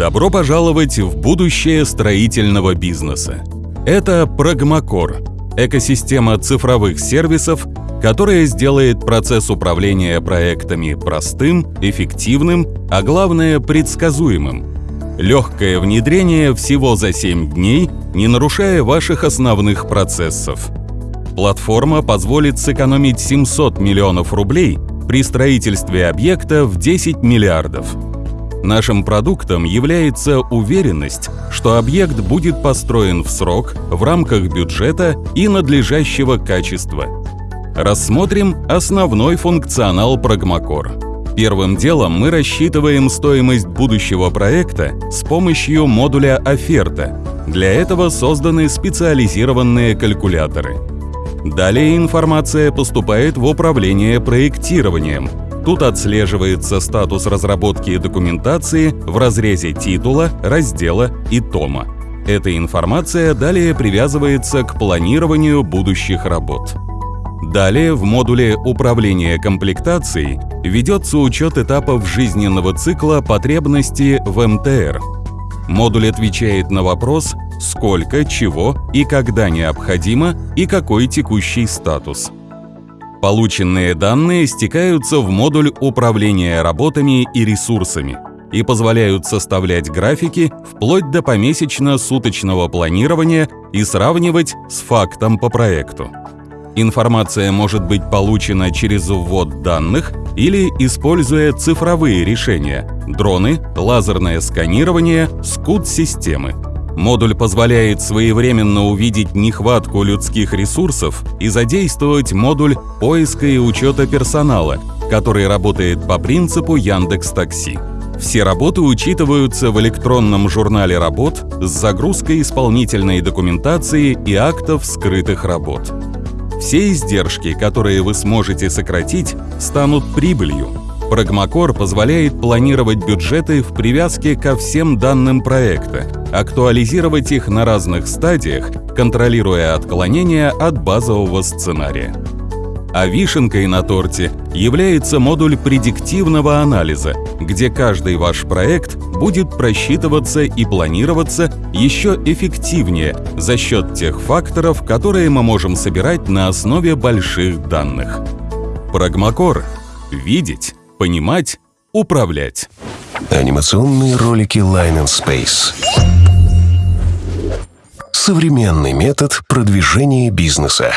Добро пожаловать в будущее строительного бизнеса. Это Прагмакор – экосистема цифровых сервисов, которая сделает процесс управления проектами простым, эффективным, а главное – предсказуемым. Легкое внедрение всего за 7 дней, не нарушая ваших основных процессов. Платформа позволит сэкономить 700 миллионов рублей при строительстве объекта в 10 миллиардов. Нашим продуктом является уверенность, что объект будет построен в срок, в рамках бюджета и надлежащего качества. Рассмотрим основной функционал Прагмакор. Первым делом мы рассчитываем стоимость будущего проекта с помощью модуля «Оферта». Для этого созданы специализированные калькуляторы. Далее информация поступает в управление проектированием, Тут отслеживается статус разработки документации в разрезе титула, раздела и тома. Эта информация далее привязывается к планированию будущих работ. Далее в модуле управления комплектацией ведется учет этапов жизненного цикла потребности в МТР. Модуль отвечает на вопрос, сколько, чего и когда необходимо и какой текущий статус – Полученные данные стекаются в модуль управления работами и ресурсами и позволяют составлять графики вплоть до помесячно-суточного планирования и сравнивать с фактом по проекту. Информация может быть получена через ввод данных или используя цифровые решения – дроны, лазерное сканирование, скут-системы – Модуль позволяет своевременно увидеть нехватку людских ресурсов и задействовать модуль поиска и учета персонала, который работает по принципу Яндекс Такси. Все работы учитываются в электронном журнале работ с загрузкой исполнительной документации и актов скрытых работ. Все издержки, которые вы сможете сократить, станут прибылью. Прагмакор позволяет планировать бюджеты в привязке ко всем данным проекта, актуализировать их на разных стадиях, контролируя отклонения от базового сценария. А вишенкой на торте является модуль предиктивного анализа, где каждый ваш проект будет просчитываться и планироваться еще эффективнее за счет тех факторов, которые мы можем собирать на основе больших данных. Прагмакор – видеть, понимать, управлять. Анимационные ролики Line and Space. Современный метод продвижения бизнеса.